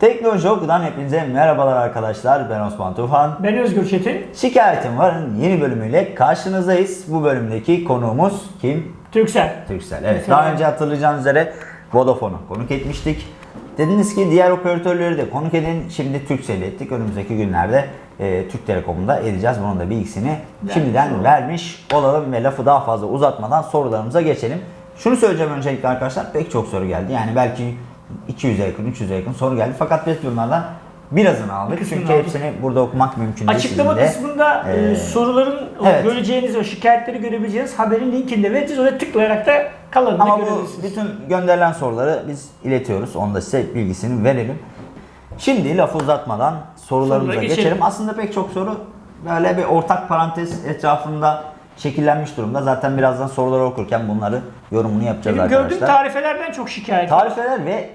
Teknoloji Oku'dan hepinize merhabalar arkadaşlar. Ben Osman Tufan. Ben Özgür Çetin. Şikayetim Var'ın yeni bölümüyle karşınızdayız. Bu bölümdeki konuğumuz kim? Türksel. Türksel. Evet. Türksel. Daha önce hatırlayacağınız üzere Vodafone'u konuk etmiştik. Dediniz ki diğer operatörleri de konuk edin. Şimdi Türkcell'i ettik. Önümüzdeki günlerde e, Türk Telekom'u da edeceğiz. Bunun da bilgisini şimdiden olalım. vermiş olalım ve lafı daha fazla uzatmadan sorularımıza geçelim. Şunu söyleyeceğim öncelikle arkadaşlar. Pek çok soru geldi. Yani belki 200'e yakın, 300'e yakın soru geldi. Fakat biz bunlardan birazını aldık. Bir Çünkü aldık. hepsini burada okumak mümkün değil. Açıklama de. kısmında e, Ee, soruların evet. göreceğiniz o şikayetleri görebileceğiniz haberin linkinde vereceğiz. Oraya tıklayarak da kalanını Ama bu görebilirsiniz. bütün gönderilen soruları biz iletiyoruz. Onu da size bilgisini verelim. Şimdi lafı uzatmadan sorularımıza geçelim. geçelim. Aslında pek çok soru böyle bir ortak parantez etrafında şekillenmiş durumda. Zaten birazdan soruları okurken bunları yorumunu yapacağız Benim gördüğüm arkadaşlar. tarifelerden çok şikayet. Tarifeler ve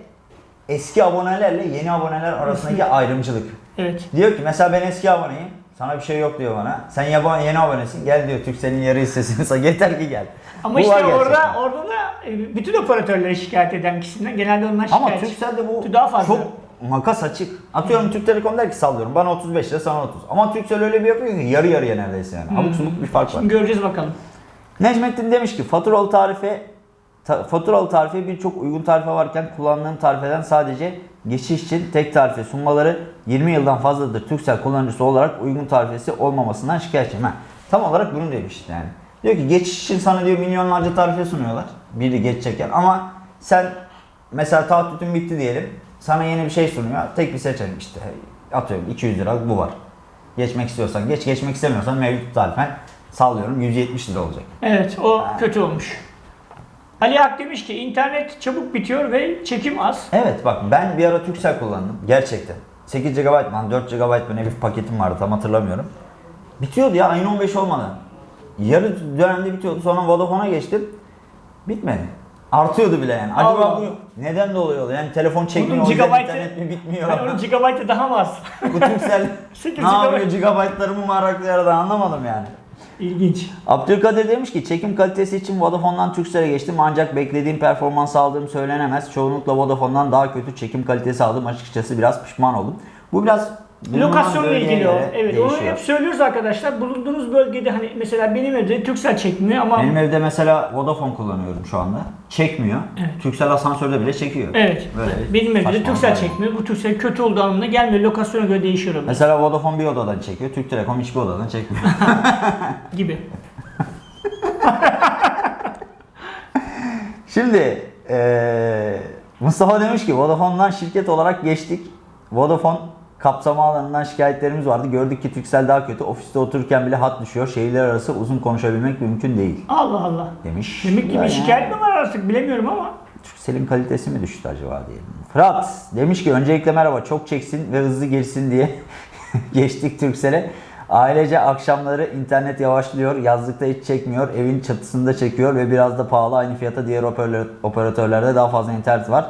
eski abonelerle yeni aboneler arasındaki ayrımcılık. Evet. Diyor ki mesela ben eski aboneyim. Sana bir şey yok diyor bana. Sen yaban yeni abonesin. Gel diyor Türkcell'in yarı hissesini sa yeter ki gel. Ama Bu işte orada gerçekten. orada da e, bütün operatörleri şikayet eden kişiden genelde onlar Ama şikayetçi. Turkcell'de bu daha fazla. çok makas açık. Atıyorum Türk Telekom der ki sallıyorum bana 35 lira sana 30. Ama Turkcell öyle bir yapıyor ki yarı yarıya neredeyse yani. Abuk subuk bir fark var. Şimdi göreceğiz bakalım. Necmettin demiş ki faturalı tarife ta- faturalı tarife birçok uygun tarife varken kullandığım tarifeden sadece geçiş için tek tarife sunmaları 20 yıldan fazladır Turkcell kullanıcısı olarak uygun tarifesi olmamasından şikayetçiyim. Ha, tam olarak bunu demiş yani. Diyor ki geçiş için sana diyor milyonlarca tarife sunuyorlar. Biri geçecekken ama sen mesela taahhütün bitti diyelim. Sana yeni bir şey sunuyor. Tek bir seçenek işte. Atıyorum 200 lira bu var. Geçmek istiyorsan geç, geçmek istemiyorsan mevcut tarifen sallıyorum 170 lira olacak. Evet o kötü olmuş. Ali Ak demiş ki internet çabuk bitiyor ve çekim az. Evet bak ben bir ara Turkcell kullandım. Gerçekten. 8 GB mı 4 GB mı ne bir paketim vardı tam hatırlamıyorum. Bitiyordu ya ayın 15 olmadan. Yarı dönemde bitiyordu. Sonra Vodafone'a geçtim. Bitmedi. Artıyordu bile yani. Acaba Allah. bu neden dolayı oluyor? Yani telefon çekmiyor, Bunun gigabyte'ı- internet mi bitmiyor? Yani onun gigabyte'ı daha mı az? bu Turkcell ne yapıyor? gigabyte. Gigabyte'larımı mı araklıyor da anlamadım yani. İlginç. Abdülkadir demiş ki çekim kalitesi için Vodafone'dan Turkcell'e geçtim ancak beklediğim performans aldığım söylenemez. Çoğunlukla Vodafone'dan daha kötü çekim kalitesi aldım. Açıkçası biraz pişman oldum. Bu biraz Lokasyonla ilgili o. Evet onu değişiyor. hep söylüyoruz arkadaşlar. Bulunduğunuz bölgede hani mesela benim evde Turkcell çekmiyor ama Benim evde mesela Vodafone kullanıyorum şu anda. Çekmiyor. Turkcell asansörde bile çekiyor. Evet. Böyle benim evde de var. çekmiyor. Bu Turkcell kötü olduğu anlamına gelmiyor. Lokasyona göre değişiyor o Mesela Vodafone bir odadan çekiyor. Türk Telekom hiçbir odadan çekmiyor. gibi. Şimdi eee, Mustafa demiş ki Vodafone'dan şirket olarak geçtik. Vodafone kapsama alanından şikayetlerimiz vardı. Gördük ki Turkcell daha kötü. Ofiste otururken bile hat düşüyor. Şehirler arası uzun konuşabilmek mümkün değil Allah Allah. demiş. Demek ki bir şikayet mi var artık bilemiyorum ama. Turkcell'in kalitesi mi düştü acaba diyelim. Fırat demiş ki öncelikle merhaba çok çeksin ve hızlı geçsin diye geçtik Turkcell'e. Ailece akşamları internet yavaşlıyor, yazlıkta hiç çekmiyor, evin çatısında çekiyor ve biraz da pahalı aynı fiyata diğer operatör- operatörlerde daha fazla internet var.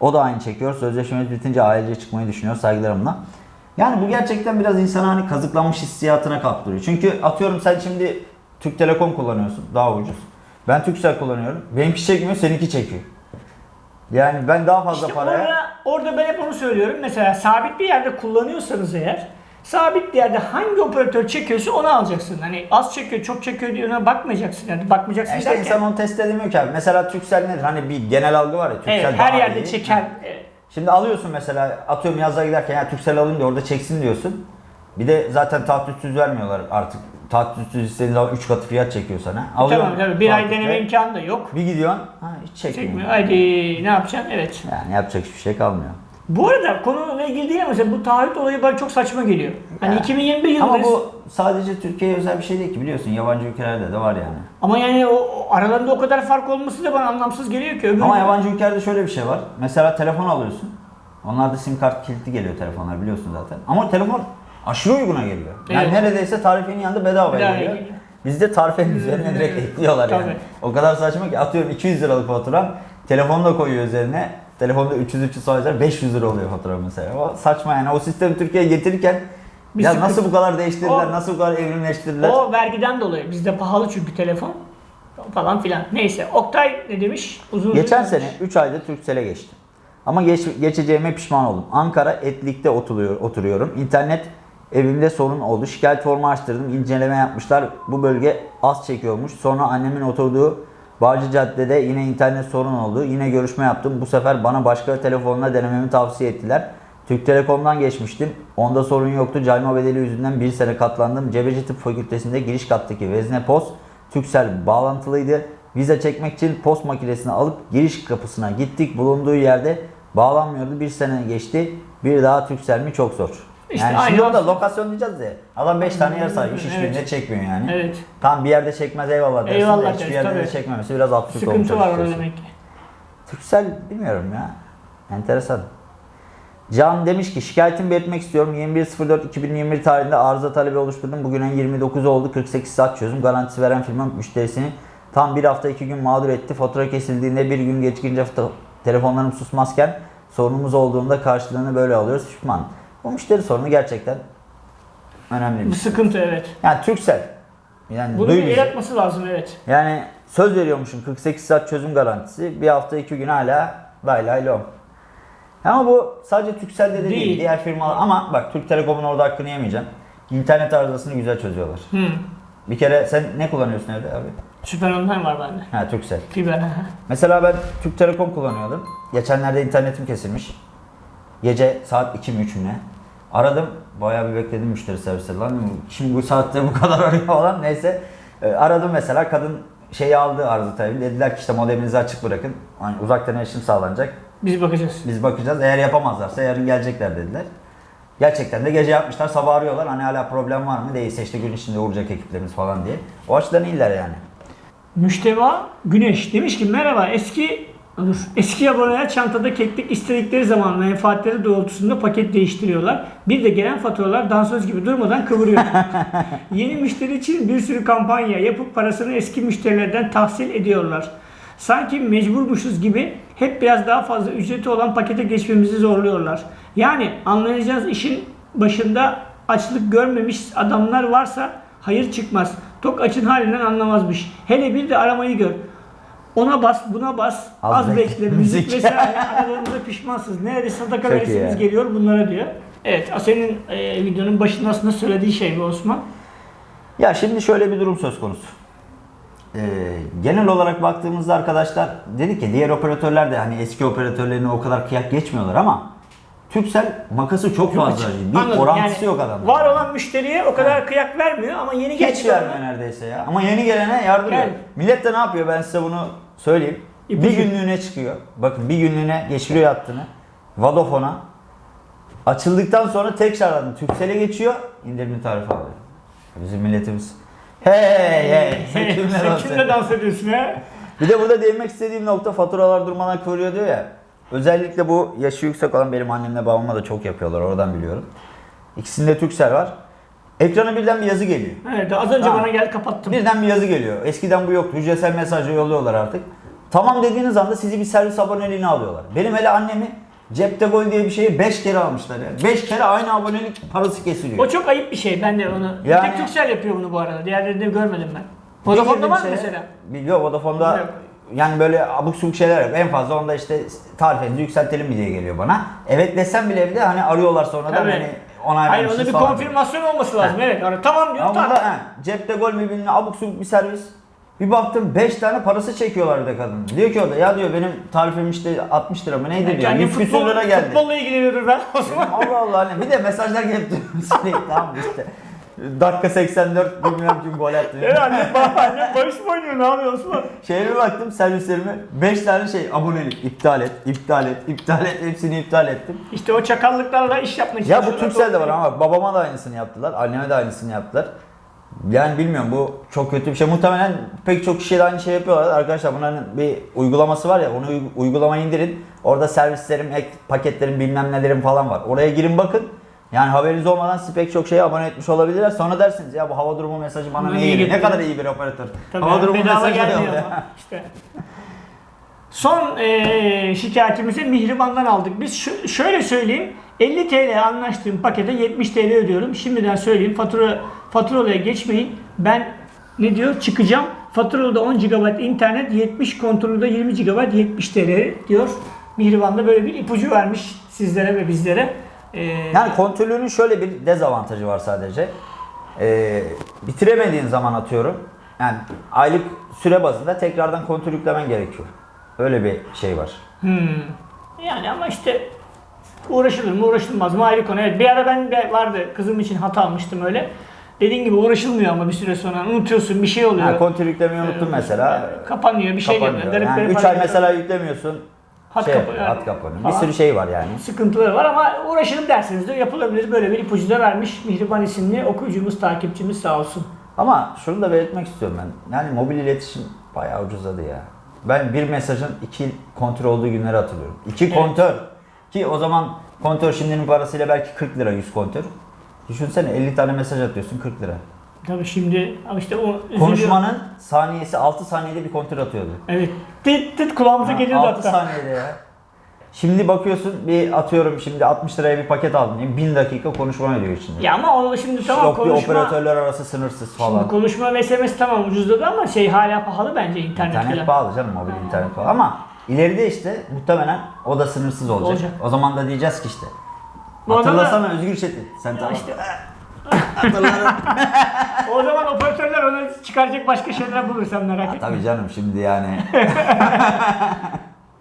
O da aynı çekiyor. Sözleşmemiz bitince ailece çıkmayı düşünüyor saygılarımla. Yani bu gerçekten biraz insanı hani kazıklanmış hissiyatına kaptırıyor. Çünkü atıyorum sen şimdi Türk Telekom kullanıyorsun daha ucuz. Ben Turkcell kullanıyorum. Benimki çekmiyor, seninki çekiyor. Yani ben daha fazla İşte paraya... orada, orada ben hep onu söylüyorum. Mesela sabit bir yerde kullanıyorsanız eğer sabit bir yerde hangi operatör çekiyorsa onu alacaksın. Hani az çekiyor, çok çekiyor diye bakmayacaksın. Yani bakmayacaksın Ya işte derken. insan onu test edemiyor ki abi. Mesela Turkcell nedir? Hani bir genel algı var ya. Turkcell evet, her yerde iyi. çeken. Şimdi alıyorsun mesela atıyorum yazlığa giderken ya Turkcell alayım da orada çeksin diyorsun. Bir de zaten taahhütsüz vermiyorlar artık. Taahhütsüz istediğin zaman 3 katı fiyat çekiyor sana. Alıyorsun Tamam tabii bir ay deneme imkanı da yok. Bir gidiyorsun ha hiç çekmiyor. Çekmiyor. Haydi ne yapacaksın? Evet. Yani yapacak hiçbir şey kalmıyor. Bu arada konuyla ilgili değil ama mesela bu taahhüt olayı bana çok saçma geliyor. Hani Ya. 2021 Ama yılındayız. bu sadece Türkiye'ye özel bir şey değil ki biliyorsun. Yabancı ülkelerde de var yani. Ama yani o, o aralarında o kadar fark olması da bana anlamsız geliyor ki. Öbür Ama yabancı ülkelerde şöyle bir şey var. Mesela telefon alıyorsun. Onlarda sim kart kilitli geliyor telefonlar biliyorsun zaten. Ama telefon aşırı uyguna geliyor. Yani Evet. neredeyse tarifenin yanında bedava geliyor. geliyor. Bizde tarifenin üzerine direkt ekliyorlar yani. Tabii. O kadar saçma ki atıyorum 200 liralık fatura. Telefonu da koyuyor üzerine. Telefonda 300 300 sayılar 500 lira oluyor fatura mesela. O saçma yani. O sistemi Türkiye'ye getirirken Bir ya sıkıntı. nasıl bu kadar değiştirdiler, O- nasıl bu kadar evrimleştirdiler? O vergiden dolayı. Bizde pahalı çünkü telefon. Falan filan. Neyse. Oktay ne demiş? Uzun Geçen uzun sene 3 ayda Turkcell'e geçtim. Ama geç, geçeceğime pişman oldum. Ankara Etlik'te oturuyor, oturuyorum. İnternet evimde sorun oldu. Şikayet formu açtırdım. İnceleme yapmışlar. Bu bölge az çekiyormuş. Sonra annemin oturduğu Bağcı Cadde'de yine internet sorun oldu. Yine görüşme yaptım. Bu sefer bana başka telefonla denememi tavsiye ettiler. Türk Telekom'dan geçmiştim. Onda sorun yoktu. Cayma bedeli yüzünden bir sene katlandım. Cebeci Tıp Fakültesi'nde giriş kattaki Vezne Post Türksel bağlantılıydı. Vize çekmek için post makinesini alıp giriş kapısına gittik. Bulunduğu yerde bağlanmıyordu. Bir sene geçti. Bir daha Türksel mi çok zor. İşte yani şimdi orada lokasyon diyeceğiz de adam 5 tane yer saymış Evet. hiçbirinde çekmiyor yani. Evet. Tam bir yerde çekmez eyvallah dersin Eyvallah de hiçbir yerde de tabii. çekmemesi biraz absürt olmuş Sıkıntı var orada demek ki. Türksel bilmiyorum ya. Enteresan. Can demiş ki şikayetimi belirtmek istiyorum. 21.04.2021 tarihinde arıza talebi oluşturdum. Bugün en 29 oldu. 48 saat çözüm garantisi veren firma müşterisini tam bir hafta iki gün mağdur etti. Fatura kesildiğinde bir gün gecikince foto- telefonlarım susmazken sorunumuz olduğunda karşılığını böyle alıyoruz. Pişman. Bu müşteri sorunu gerçekten önemli bir Bu şey. sıkıntı evet. Yani Türksel. Yani Bunu duy bir bizi. el atması lazım evet. Yani söz veriyormuşum 48 saat çözüm garantisi. Bir hafta iki gün hala lay lay lom. Ama bu sadece Turkcell'de de değil. Değil. Diğer firmalar ama bak Türk Telekom'un orada hakkını yemeyeceğim. İnternet arızasını güzel çözüyorlar. Hı. Bir kere sen ne kullanıyorsun evde abi? Süper online var bende. Ha Turkcell. Fiber. Mesela ben Türk Telekom kullanıyordum. Geçenlerde internetim kesilmiş. Gece saat 2 mi 3 mü ne? Aradım. Bayağı bir bekledim müşteri servisleri. Lan şimdi bu saatte bu kadar arıyor falan. Neyse. Ee, aradım mesela kadın şeyi aldı arıza talebi. Dediler ki işte modeminizi açık bırakın. Hani uzaktan erişim sağlanacak. Biz bakacağız. Biz bakacağız. Eğer yapamazlarsa yarın gelecekler dediler. Gerçekten de gece yapmışlar. Sabah arıyorlar. Hani hala problem var mı? Değilse işte gün içinde uğrayacak ekiplerimiz falan diye. O açıdan iyiler yani. Müşteva Güneş demiş ki merhaba eski dur, eski aboneler çantada keklik istedikleri zaman menfaatleri doğrultusunda paket değiştiriyorlar. Bir de gelen faturalar dansöz gibi durmadan kıvırıyor. Yeni müşteri için bir sürü kampanya yapıp parasını eski müşterilerden tahsil ediyorlar. Sanki mecburmuşuz gibi hep biraz daha fazla ücreti olan pakete geçmemizi zorluyorlar. Yani anlayacağız işin başında açlık görmemiş adamlar varsa hayır çıkmaz. Tok açın halinden anlamazmış. Hele bir de aramayı gör. Ona bas, buna bas, az, Az bekle, müzik vesaire aralarında pişmansınız. Nerede sadaka Çok iyi ya. geliyor bunlara diyor. Evet, senin e, videonun başında aslında söylediği şey mi Osman? Ya şimdi şöyle bir durum söz konusu. Ee, genel olarak baktığımızda arkadaşlar dedik ki diğer operatörler de hani eski operatörlerine o kadar kıyak geçmiyorlar ama Turkcell makası çok fazla. Bir Anladım. orantısı Yani yok adamın. Var olan müşteriye o kadar kıyak vermiyor ama yeni Hiç vermiyor neredeyse ya. Ama yeni gelene yardırıyor. Yani. Millet de ne yapıyor ben size bunu söyleyeyim. İpucu. Bir günlüğüne çıkıyor. Bakın bir günlüğüne geçiriyor hattını. Vodafone'a. Açıldıktan sonra tekrardan Turkcell'e geçiyor. indirimli tarifi alıyor. Bizim milletimiz. Hey hey hey. Sen kimle dans ediyorsun ya? Bir de burada değinmek istediğim nokta faturalar durmadan kıvırıyor diyor ya. Özellikle bu yaşı yüksek olan benim annemle babama da çok yapıyorlar oradan biliyorum. İkisinde Turkcell var. Ekrana birden bir yazı geliyor. Evet, az önce Tamam. bana gel kapattım. Birden bir yazı geliyor. Eskiden bu yoktu. Hücresel mesajla yolluyorlar artık. Tamam dediğiniz anda sizi bir servis aboneliğine alıyorlar. Benim hele annemi Cepte Gol diye bir şeyi 5 kere almışlar ya. 5 kere aynı abonelik parası kesiliyor. O çok ayıp bir şey. Ben de onu. Bir Yani- tek Turkcell yapıyor bunu bu arada. Diğerlerini de görmedim ben. Vodafone'da var mı mesela? Biliyor Vodafone'da Yok. yani böyle abuk subuk şeyler yok. En fazla onda işte tarifenizi yükseltelim mi diye geliyor bana. Evet desem bile bir de hani arıyorlar sonradan Tabii. hani onay Hayır onda bir falan. konfirmasyon olması lazım. Evet. Ara- Tamam diyor. Ama Tamam. burada he, cepte gol mü bilmem abuk subuk bir servis. Bir baktım 5 tane parası çekiyorlar bir de kadın. Diyor ki o da ya diyor benim tarifim işte 60 lira mı neydi diyor. Yani 100 küsür futbol, lira geldi. futbolla ilgileniyordur ben o zaman. Allah Allah hani bir de mesajlar gelip duruyor tamam işte. Dakika 84 bilmiyorum kim gol attı. Evet annem, baba, annem barış mı oynuyor ne yapıyor Osman? Şeye bir baktım servislerime 5 tane şey abonelik iptal et, iptal et, iptal et hepsini iptal ettim. İşte o çakallıklarla iş yapmaya Ya bu. Turkcell'de var ama babama da aynısını yaptılar, anneme de aynısını yaptılar. Yani bilmiyorum bu çok kötü bir şey. Muhtemelen pek çok kişi de aynı şey yapıyorlar. Arkadaşlar bunların bir uygulaması var ya onu uy- uygulamayı indirin. Orada servislerim, ek paketlerim bilmem nelerim falan var. Oraya girin bakın. Yani haberiniz olmadan sizi pek çok şeye abone etmiş olabilirler. Sonra dersiniz ya bu hava durumu mesajı bana niye geliyor? Ne kadar iyi bir operatör. Tabii hava durumu mesajı gelmiyor işte. Son eee şikayetimizi Mihriban'dan aldık. Biz şu- şöyle söyleyeyim. 50 TL anlaştığım pakete 70 TL ödüyorum. Şimdiden söyleyeyim. Fatura faturalaya geçmeyin. Ben ne diyor? Çıkacağım. Faturalı 10 GB internet, 70 kontrolde 20 GB 70 TL diyor. Mihriban da böyle bir ipucu vermiş sizlere ve bizlere. Ee, Yani kontörlüğünün şöyle bir dezavantajı var sadece. Ee, bitiremediğin zaman atıyorum. Yani aylık süre bazında tekrardan kontör yüklemen gerekiyor. Öyle bir şey var. Hmm. Yani ama işte uğraşılır mı uğraşılmaz mı ayrı konu. Evet bir ara ben de vardı kızım için hata almıştım öyle. Dediğin gibi uğraşılmıyor ama bir süre sonra unutuyorsun bir şey oluyor. Yani kontör yüklemeyi unuttun mesela. Kapanıyor bir şey kapanıyor. geliyor. Yani 3 ay mesela yüklemiyorsun. Hat şey, kapa- hat kapanıyor. Bir sürü şey var yani. sıkıntıları var ama uğraşalım derseniz de yapılabilir. Böyle bir ipucu da vermiş Mihriban isimli okuyucumuz, takipçimiz sağ olsun. Ama şunu da belirtmek istiyorum ben. Yani mobil iletişim bayağı ucuzladı ya. Ben bir mesajın iki kontör olduğu günleri hatırlıyorum. İki Evet. kontör. Ki o zaman kontör şimdinin parasıyla belki 40 lira 100 kontör. Düşünsene 50 tane mesaj atıyorsun 40 lira. Tabii şimdi işte o üzülüyor. Konuşmanın saniyesi 6 saniyede bir kontör atıyordu. Evet. Tıt tıt kulağımıza geliyordu 6 hatta. saniyede ya. Şimdi bakıyorsun bir atıyorum şimdi 60 liraya bir paket aldım. diyeyim, 1000 dakika konuşma veriyor içinde. Ya ama o şimdi tamam Yok konuşma. operatörler arası sınırsız Şimdi falan. konuşma ve SMS tamam ucuzladı ama şey hala pahalı bence internet, İnternet falan. pahalı canım mobil internet pahalı ama ileride işte muhtemelen o da sınırsız olacak. Olacak. O zaman da diyeceğiz ki işte. Bu Hatırlasana Özgür Çetin. Sen tamam. işte-. O zaman operatörler onu çıkaracak başka şeyler bulur sen merak etme. Tabii canım şimdi yani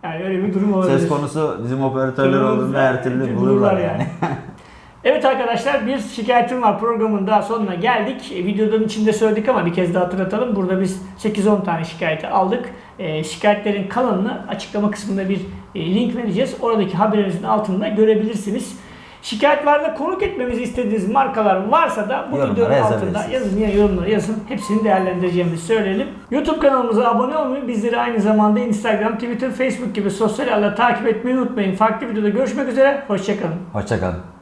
Yani öyle bir durum olabilir. söz konusu bizim operatörler Bulurlar, olduğunda her türlü bulurlar yani. yani. Evet arkadaşlar bir şikayetim var programın daha sonuna geldik. E, Videonun içinde söyledik ama bir kez daha hatırlatalım. Burada biz 8-10 tane şikayeti aldık. E, şikayetlerin kalanını açıklama kısmında bir e, link vereceğiz. Oradaki haberimizin altında görebilirsiniz. Şikayetlerde konuk etmemizi istediğiniz markalar varsa da bu Yorumlara videonun altında yazın ya yorumlara yazın. Hepsini değerlendireceğimizi söyleyelim. YouTube kanalımıza abone olmayı, bizleri aynı zamanda Instagram, Twitter, Facebook gibi sosyal ağlarla takip etmeyi unutmayın. Farklı videoda görüşmek üzere. Hoşçakalın. Hoşçakalın.